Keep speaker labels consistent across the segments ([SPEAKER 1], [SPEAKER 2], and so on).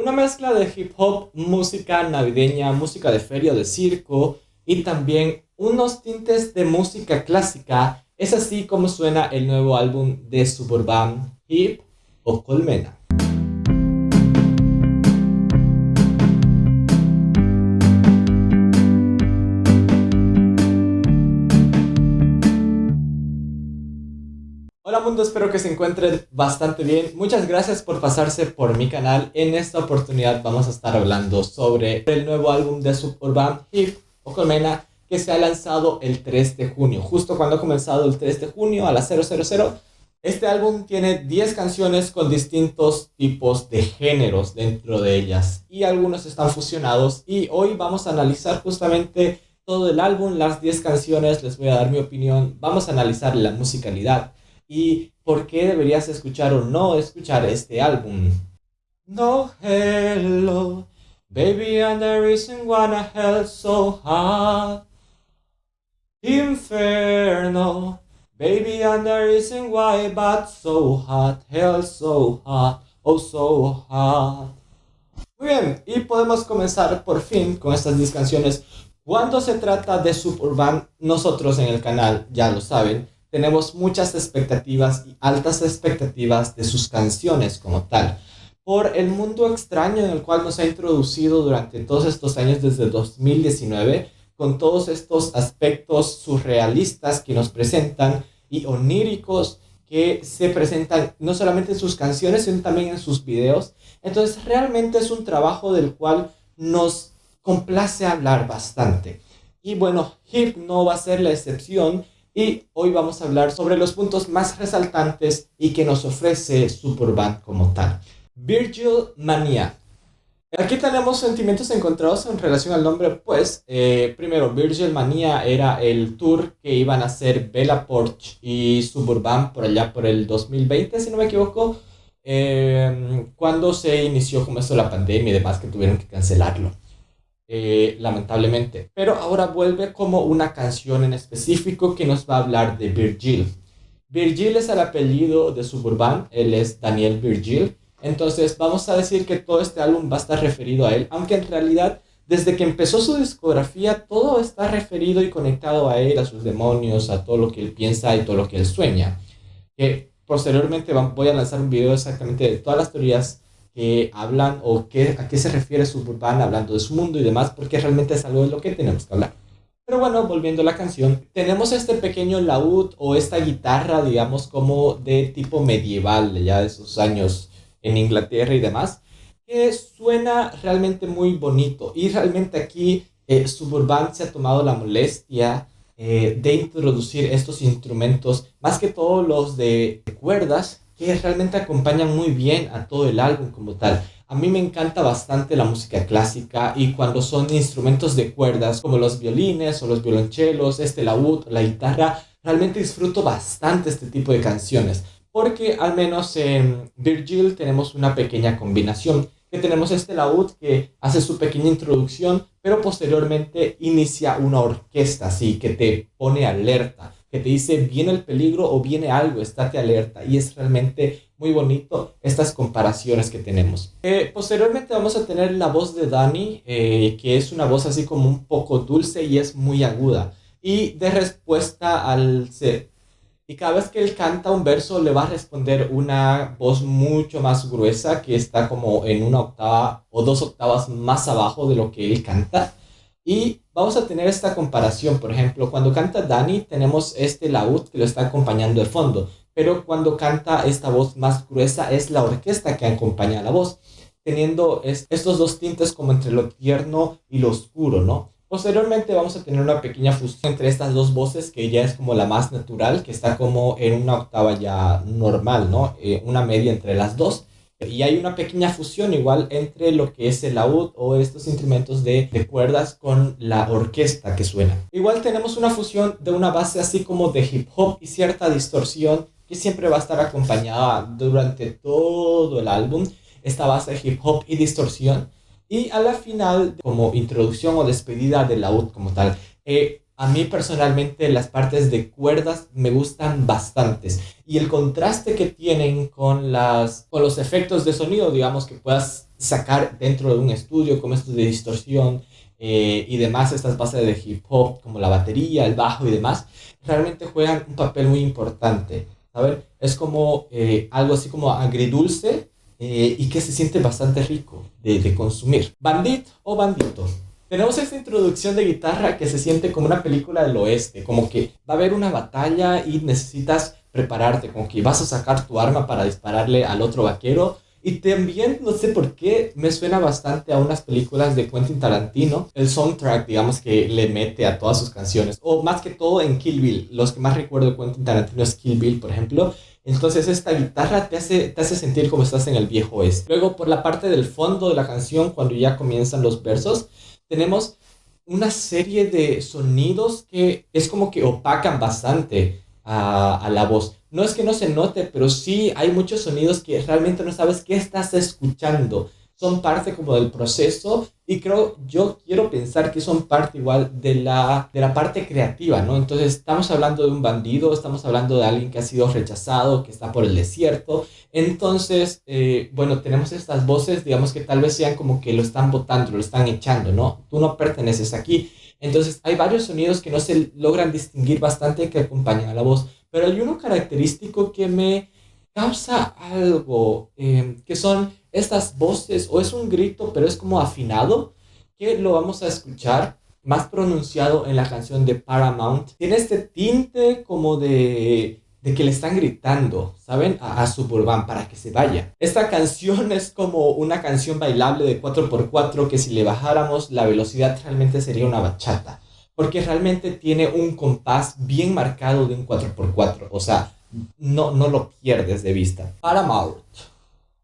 [SPEAKER 1] Una mezcla de hip hop, música navideña, música de feria de circo y también unos tintes de música clásica. Es así como suena el nuevo álbum de Suburban Hip o Colmena. Mundo, espero que se encuentren bastante bien. Muchas gracias por pasarse por mi canal. En esta oportunidad vamos a estar hablando sobre el nuevo álbum de Suburban Hip o Colmena que se ha lanzado el 3 de junio. Justo cuando ha comenzado el 3 de junio a las 000. Este álbum tiene 10 canciones con distintos tipos de géneros dentro de ellas y algunos están fusionados y hoy vamos a analizar justamente todo el álbum, las 10 canciones, les voy a dar mi opinión, vamos a analizar la musicalidad, y por qué deberías escuchar o no escuchar este álbum. No hello, baby, and the reason why I hell so hot. Inferno, baby, and the reason why but so hot, hell so hot, oh so hot. Muy bien, y podemos comenzar por fin con estas 10 canciones. Cuando se trata de Suburban, nosotros en el canal, ya lo saben, tenemos muchas expectativas y altas expectativas de sus canciones como tal. Por el mundo extraño en el cual nos ha introducido durante todos estos años desde 2019, con todos estos aspectos surrealistas que nos presentan y oníricos que se presentan no solamente en sus canciones, sino también en sus videos. Entonces realmente es un trabajo del cual nos complace hablar bastante. Y bueno, Hip no va a ser la excepción y hoy vamos a hablar sobre los puntos más resaltantes y que nos ofrece Superband como tal. Virgil Mania. Aquí tenemos sentimientos encontrados en relación al nombre, pues eh, primero Virgil Mania era el tour que iban a hacer Bella Porch y Suburban por allá por el 2020, si no me equivoco, eh, cuando se inició como la pandemia y demás que tuvieron que cancelarlo. Eh, lamentablemente. Pero ahora vuelve como una canción en específico que nos va a hablar de Virgil. Virgil es el apellido de Suburban, él es Daniel Virgil. Entonces vamos a decir que todo este álbum va a estar referido a él, aunque en realidad desde que empezó su discografía todo está referido y conectado a él, a sus demonios, a todo lo que él piensa y todo lo que él sueña. Que posteriormente voy a lanzar un video exactamente de todas las teorías que hablan o qué, a qué se refiere Suburban hablando de su mundo y demás, porque realmente es algo de lo que tenemos que hablar. Pero bueno, volviendo a la canción, tenemos este pequeño laúd o esta guitarra, digamos, como de tipo medieval, ya de esos años en Inglaterra y demás, que suena realmente muy bonito. Y realmente aquí eh, Suburban se ha tomado la molestia eh, de introducir estos instrumentos, más que todos los de cuerdas, que realmente acompañan muy bien a todo el álbum como tal. A mí me encanta bastante la música clásica y cuando son instrumentos de cuerdas como los violines o los violonchelos, este laúd, la guitarra, realmente disfruto bastante este tipo de canciones porque al menos en Virgil tenemos una pequeña combinación que tenemos este laúd que hace su pequeña introducción pero posteriormente inicia una orquesta así que te pone alerta que te dice viene el peligro o viene algo, estate alerta. Y es realmente muy bonito estas comparaciones que tenemos. Eh, posteriormente vamos a tener la voz de Dani, eh, que es una voz así como un poco dulce y es muy aguda. Y de respuesta al ser. Y cada vez que él canta un verso le va a responder una voz mucho más gruesa que está como en una octava o dos octavas más abajo de lo que él canta. Y vamos a tener esta comparación, por ejemplo, cuando canta Dani tenemos este laúd que lo está acompañando de fondo, pero cuando canta esta voz más gruesa es la orquesta que acompaña a la voz, teniendo estos dos tintes como entre lo tierno y lo oscuro, ¿no? Posteriormente vamos a tener una pequeña fusión entre estas dos voces que ya es como la más natural, que está como en una octava ya normal, ¿no? Eh, una media entre las dos. Y hay una pequeña fusión igual entre lo que es el laúd o estos instrumentos de, de, cuerdas con la orquesta que suena. Igual tenemos una fusión de una base así como de hip hop y cierta distorsión que siempre va a estar acompañada durante todo el álbum. Esta base de hip hop y distorsión. Y a la final, como introducción o despedida del laúd como tal. Eh, a mí personalmente las partes de cuerdas me gustan bastantes y el contraste que tienen con, las, con los efectos de sonido, digamos, que puedas sacar dentro de un estudio como estos de distorsión eh, y demás, estas bases de hip hop como la batería, el bajo y demás, realmente juegan un papel muy importante. Es como eh, algo así como agridulce eh, y que se siente bastante rico de, de consumir. Bandit o bandito. Tenemos esta introducción de guitarra que se siente como una película del oeste, como que va a haber una batalla y necesitas prepararte, como que vas a sacar tu arma para dispararle al otro vaquero. Y también, no sé por qué, me suena bastante a unas películas de Quentin Tarantino. El soundtrack, digamos, que le mete a todas sus canciones. O más que todo en Kill Bill. Los que más recuerdo de Quentin Tarantino es Kill Bill, por ejemplo. Entonces esta guitarra te hace, te hace sentir como estás en el viejo oeste. Luego, por la parte del fondo de la canción, cuando ya comienzan los versos, tenemos una serie de sonidos que es como que opacan bastante a, la voz. No es que no se note, pero sí hay muchos sonidos que realmente no sabes qué estás escuchando son parte como del proceso y creo, yo quiero pensar que son parte igual de la, de la parte creativa, ¿no? Entonces estamos hablando de un bandido, estamos hablando de alguien que ha sido rechazado, que está por el desierto. Entonces, eh, bueno, tenemos estas voces, digamos que tal vez sean como que lo están botando, lo están echando, ¿no? Tú no perteneces aquí. Entonces hay varios sonidos que no se logran distinguir bastante que acompañan a la voz, pero hay uno característico que me causa algo, eh, que son estas voces, o es un grito, pero es como afinado, que lo vamos a escuchar más pronunciado en la canción de Paramount. Tiene este tinte como de, de que le están gritando, ¿saben? A, a, Suburban para que se vaya. Esta canción es como una canción bailable de 4x4 que si le bajáramos la velocidad realmente sería una bachata. Porque realmente tiene un compás bien marcado de un 4x4. O sea, no, no lo pierdes de vista. Paramount.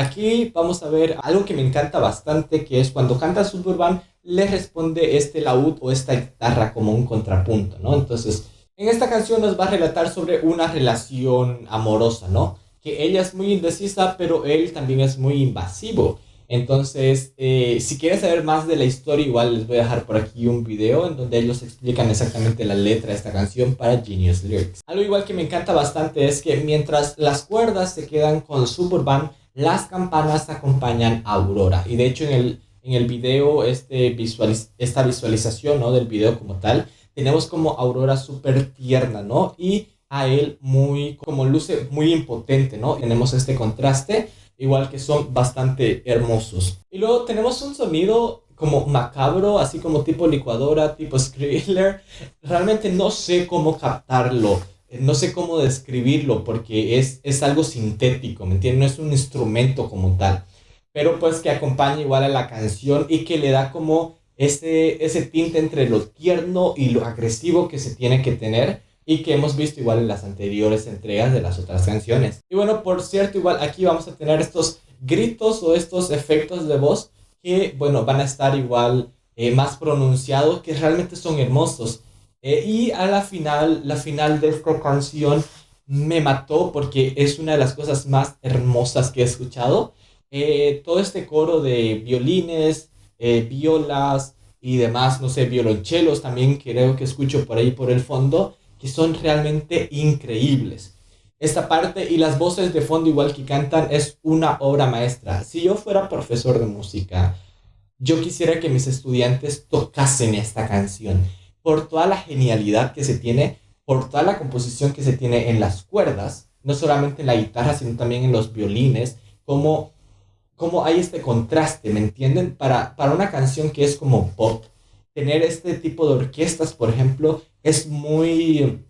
[SPEAKER 1] Aquí vamos a ver algo que me encanta bastante, que es cuando canta Suburban, le responde este laúd o esta guitarra como un contrapunto, ¿no? Entonces, en esta canción nos va a relatar sobre una relación amorosa, ¿no? Que ella es muy indecisa, pero él también es muy invasivo. Entonces, eh, si quieres saber más de la historia, igual les voy a dejar por aquí un video en donde ellos explican exactamente la letra de esta canción para Genius Lyrics. Algo igual que me encanta bastante es que mientras las cuerdas se quedan con Suburban, las campanas acompañan a Aurora. Y de hecho en el, en el video, este visualiz esta visualización ¿no? del video como tal, tenemos como Aurora súper tierna, ¿no? Y a él muy, como luce muy impotente, ¿no? Tenemos este contraste igual que son bastante hermosos. Y luego tenemos un sonido como macabro, así como tipo licuadora, tipo Skriller. Realmente no sé cómo captarlo, no sé cómo describirlo porque es, es algo sintético, ¿me entiendes? No es un instrumento como tal. Pero pues que acompaña igual a la canción y que le da como ese, ese tinte entre lo tierno y lo agresivo que se tiene que tener y que hemos visto igual en las anteriores entregas de las otras canciones. Y bueno, por cierto, igual aquí vamos a tener estos gritos o estos efectos de voz que, bueno, van a estar igual eh, más pronunciados, que realmente son hermosos. Eh, y a la final, la final de esta canción me mató porque es una de las cosas más hermosas que he escuchado. Eh, todo este coro de violines, violas y demás, no sé, violonchelos también creo que escucho por ahí por el fondo que son realmente increíbles. Esta parte y las voces de fondo igual que cantan es una obra maestra. Si yo fuera profesor de música, yo quisiera que mis estudiantes tocasen esta canción por toda la genialidad que se tiene, por toda la composición que se tiene en las cuerdas, no solamente en la guitarra, sino también en los violines, como, como hay este contraste, ¿me entienden? Para, para una canción que es como pop, tener este tipo de orquestas, por ejemplo, es muy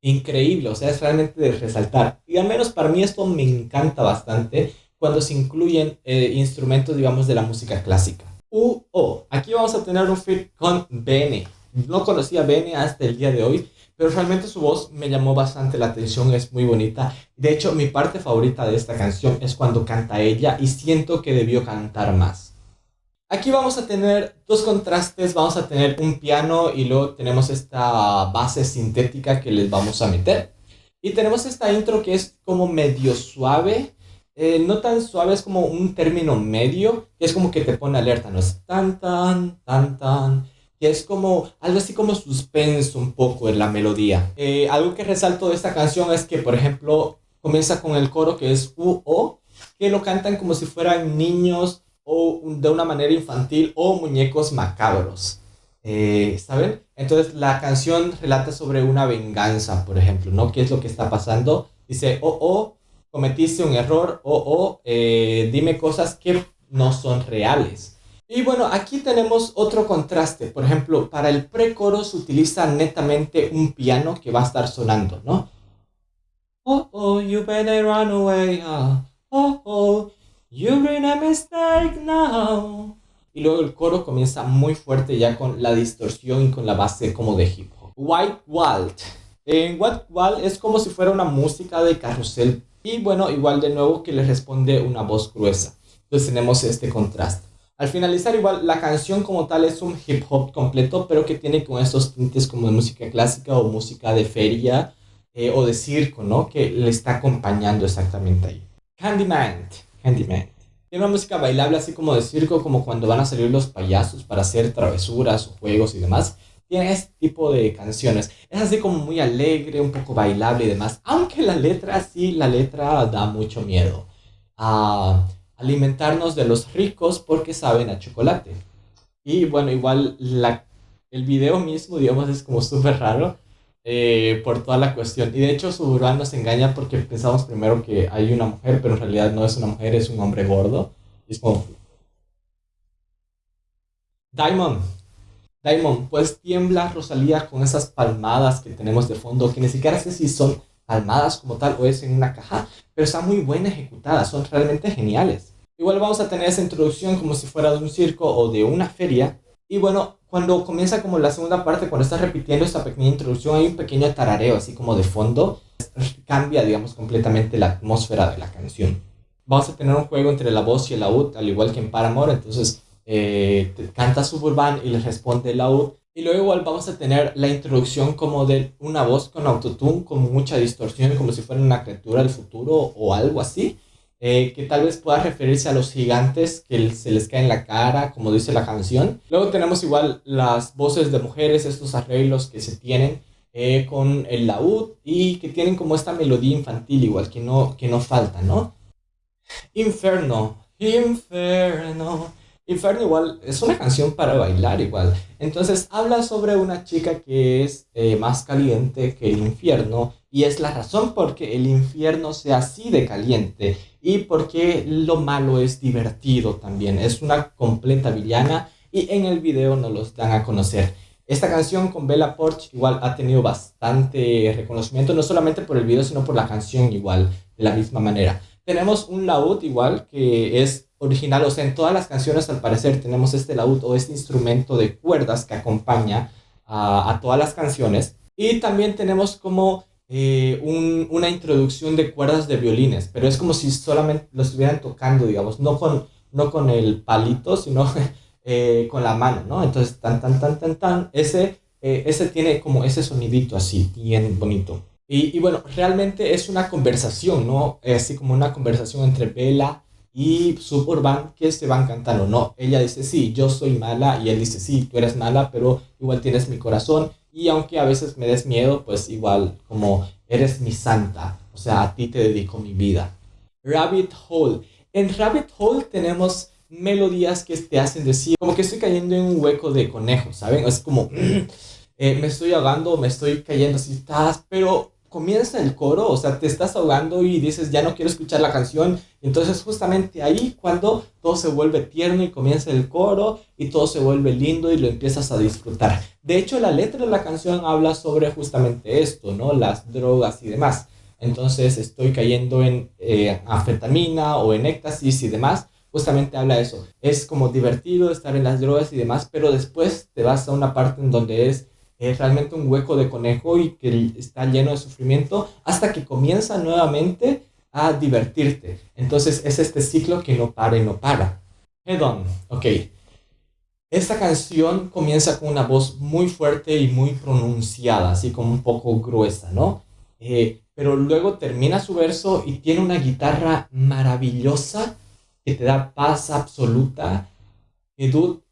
[SPEAKER 1] increíble, o sea, es realmente de resaltar. Y al menos para mí esto me encanta bastante cuando se incluyen eh, instrumentos, digamos, de la música clásica. U O. Aquí vamos a tener un fit con Bene. No conocía a Bene hasta el día de hoy, pero realmente su voz me llamó bastante la atención, es muy bonita. De hecho, mi parte favorita de esta canción es cuando canta ella y siento que debió cantar más. Aquí vamos a tener dos contrastes, vamos a tener un piano y luego tenemos esta base sintética que les vamos a meter. Y tenemos esta intro que es como medio suave, eh, no tan suave, es como un término medio, que es como que te pone alerta, no es tan tan, tan tan, que es como algo así como suspenso un poco en la melodía. Eh, algo que resalto de esta canción es que, por ejemplo, comienza con el coro que es U-O, que lo cantan como si fueran niños o de una manera infantil o muñecos macabros. Eh, ¿Saben? Entonces la canción relata sobre una venganza, por ejemplo, ¿no? ¿Qué es lo que está pasando? Dice, oh, oh, cometiste un error, oh, oh, eh, dime cosas que no son reales. Y bueno, aquí tenemos otro contraste. Por ejemplo, para el pre-coro se utiliza netamente un piano que va a estar sonando, ¿no? Oh, oh, you better run away. Ah. Oh, oh, you made a mistake now. Y luego el coro comienza muy fuerte ya con la distorsión y con la base como de hip hop. White Walt. En White Walt es como si fuera una música de carrusel. Y bueno, igual de nuevo que le responde una voz gruesa. Entonces tenemos este contraste. Al finalizar igual la canción como tal es un hip hop completo, pero que tiene con estos tintes como de música clásica o música de feria eh, o de circo, ¿no? Que le está acompañando exactamente ahí. Candyman, Candyman. Tiene una música bailable así como de circo, como cuando van a salir los payasos para hacer travesuras o juegos y demás. Tiene este tipo de canciones. Es así como muy alegre, un poco bailable y demás. Aunque la letra, sí, la letra da mucho miedo. Ah alimentarnos de los ricos porque saben a chocolate. Y bueno, igual la, el video mismo, digamos, es como súper raro eh, por toda la cuestión. Y de hecho Suburban nos engaña porque pensamos primero que hay una mujer, pero en realidad no es una mujer, es un hombre gordo. Y es como... Diamond. Diamond, pues tiembla Rosalía con esas palmadas que tenemos de fondo, que ni siquiera sé si son palmadas como tal o es en una caja, pero está muy buena ejecutada, son realmente geniales. Igual vamos a tener esa introducción como si fuera de un circo o de una feria. Y bueno, cuando comienza como la segunda parte, cuando está repitiendo esta pequeña introducción, hay un pequeño tarareo así como de fondo. Cambia, digamos, completamente la atmósfera de la canción. Vamos a tener un juego entre la voz y el laúd, al igual que en Paramore. Entonces, eh, canta Suburban y le responde el laúd. Y luego igual vamos a tener la introducción como de una voz con autotune, con mucha distorsión, como si fuera una criatura del futuro o algo así. Eh, que tal vez pueda referirse a los gigantes que se les cae en la cara, como dice la canción. Luego tenemos igual las voces de mujeres, estos arreglos que se tienen eh, con el laúd y que tienen como esta melodía infantil igual, que no, que no falta, ¿no? Inferno, inferno. Inferno igual es una canción para bailar igual. Entonces habla sobre una chica que es eh, más caliente que el infierno y es la razón por que el infierno sea así de caliente y porque lo malo es divertido también. Es una completa villana y en el video nos los dan a conocer. Esta canción con Bella Porch igual ha tenido bastante reconocimiento, no solamente por el video, sino por la canción igual, de la misma manera. Tenemos un laúd igual que es original, o sea, en todas las canciones al parecer tenemos este laúd o este instrumento de cuerdas que acompaña a, todas las canciones. Y también tenemos como eh, una introducción de cuerdas de violines, pero es como si solamente lo estuvieran tocando, digamos, no con, no con el palito, sino eh, con la mano, ¿no? Entonces, tan, tan, tan, tan, tan, ese, eh, ese tiene como ese sonidito así, bien bonito. Y, y, bueno, realmente es una conversación, ¿no? Así como una conversación entre Bella y Suburban que se van cantando, no, ella dice, sí, yo soy mala y él dice, sí, tú eres mala, pero igual tienes mi corazón y aunque a veces me des miedo, pues igual como eres mi santa, o sea, a ti te dedico mi vida. Rabbit Hole. En Rabbit Hole tenemos melodías que te hacen decir, como que estoy cayendo en un hueco de conejo, ¿saben? Es como, eh, me estoy ahogando, me estoy cayendo así, estás, pero comienza el coro, o sea, te estás ahogando y dices, ya no quiero escuchar la canción. Entonces justamente ahí cuando todo se vuelve tierno y comienza el coro y todo se vuelve lindo y lo empiezas a disfrutar. De hecho, la letra de la canción habla sobre justamente esto, ¿no? Las drogas y demás. Entonces estoy cayendo en eh, anfetamina o en éxtasis y demás. Justamente habla de eso. Es como divertido estar en las drogas y demás, pero después te vas a una parte en donde es es realmente un hueco de conejo y que está lleno de sufrimiento hasta que comienza nuevamente a divertirte. Entonces es este ciclo que no para y no para. Head on, ok. Esta canción comienza con una voz muy fuerte y muy pronunciada, así como un poco gruesa, ¿no? Eh, pero luego termina su verso y tiene una guitarra maravillosa que te da paz absoluta. Y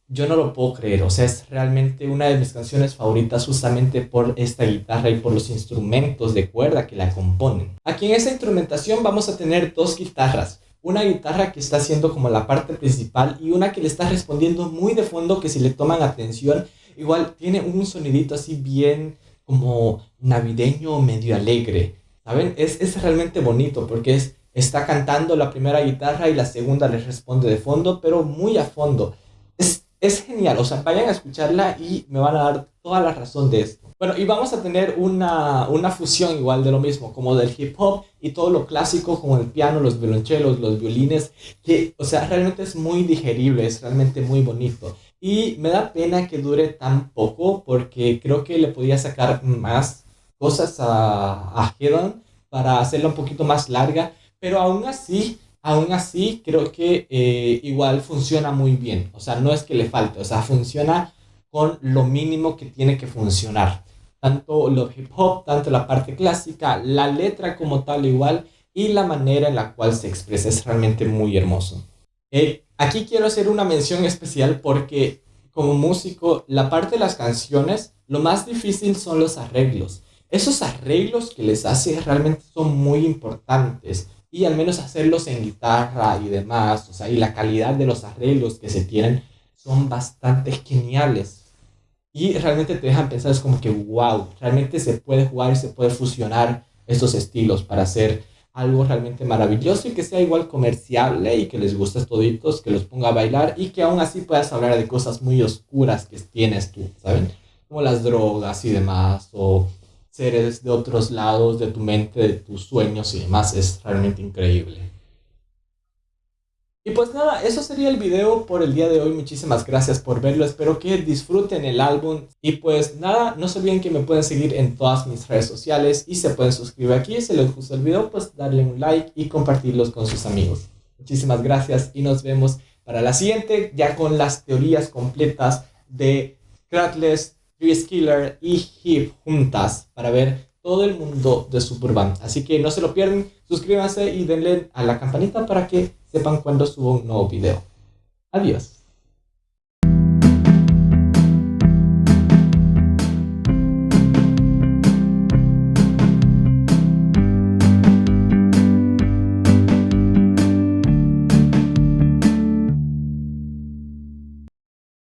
[SPEAKER 1] yo no lo puedo creer, o sea, es realmente una de mis canciones favoritas justamente por esta guitarra y por los instrumentos de cuerda que la componen. Aquí en esta instrumentación vamos a tener dos guitarras, una guitarra que está haciendo como la parte principal y una que le está respondiendo muy de fondo que si le toman atención, igual tiene un sonidito así bien como navideño, medio alegre, ¿saben? Es, es realmente bonito porque es, está cantando la primera guitarra y la segunda le responde de fondo, pero muy a fondo. Es, genial, o sea, vayan a escucharla y me van a dar toda la razón de esto. Bueno, y vamos a tener una, una fusión igual de lo mismo, como del hip hop y todo lo clásico, como el piano, los violonchelos, los violines, que, o sea, realmente es muy digerible, es realmente muy bonito. Y me da pena que dure tan poco, porque creo que le podía sacar más cosas a, a Hedon para hacerla un poquito más larga, pero aún así aún así creo que eh, igual funciona muy bien. O sea, no es que le falte, o sea, funciona con lo mínimo que tiene que funcionar. Tanto lo hip hop, tanto la parte clásica, la letra como tal igual y la manera en la cual se expresa es realmente muy hermoso. Eh, aquí quiero hacer una mención especial porque como músico, la parte de las canciones, lo más difícil son los arreglos. Esos arreglos que les hace realmente son muy importantes y al menos hacerlos en guitarra y demás, o sea, y la calidad de los arreglos que se tienen son bastante geniales. Y realmente te dejan pensar, es como que, wow, realmente se puede jugar y se puede fusionar estos estilos para hacer algo realmente maravilloso y que sea igual comerciable y que les guste toditos, que los ponga a bailar y que aún así puedas hablar de cosas muy oscuras que tienes tú, ¿saben? Como las drogas y demás, o seres de otros lados de tu mente, de tus sueños y demás. Es realmente increíble. Y pues nada, eso sería el video por el día de hoy. Muchísimas gracias por verlo. Espero que disfruten el álbum. Y pues nada, no se olviden que me pueden seguir en todas mis redes sociales y se pueden suscribir aquí. Si les gustó el video, pues darle un like y compartirlos con sus amigos. Muchísimas gracias y nos vemos para la siguiente, ya con las teorías completas de Kratless Skiller y Hip juntas para ver todo el mundo de Superband. Así que no se lo pierdan, suscríbanse y denle a la campanita para que sepan cuando subo un nuevo video. Adiós.